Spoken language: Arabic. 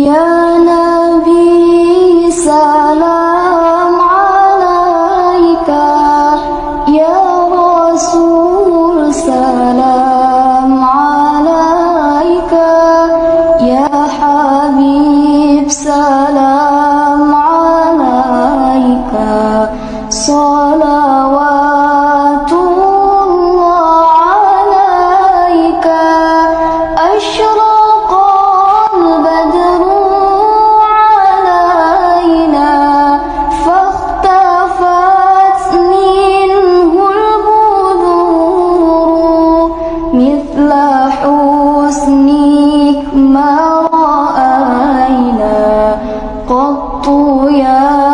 يا نبي سلام عليك. يا رسول سلام عليك. يا حبيب سلام عليك. صلوات الله عليك. أشرف ما رأينا قط يا